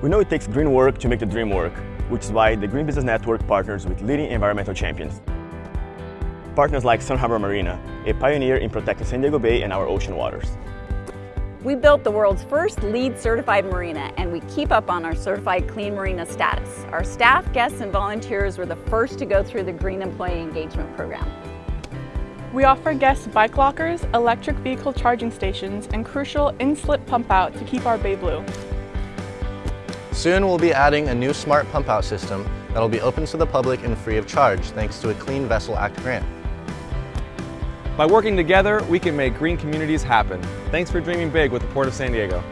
We know it takes green work to make the dream work, which is why the Green Business Network partners with leading environmental champions. Partners like Sun Harbor Marina, a pioneer in protecting San Diego Bay and our ocean waters. We built the world's first LEED certified marina and we keep up on our certified clean marina status. Our staff, guests, and volunteers were the first to go through the Green Employee Engagement Program. We offer guests bike lockers, electric vehicle charging stations, and crucial in-slip pump out to keep our bay blue. Soon we'll be adding a new smart pump out system that'll be open to the public and free of charge thanks to a Clean Vessel Act grant. By working together, we can make green communities happen. Thanks for dreaming big with the Port of San Diego.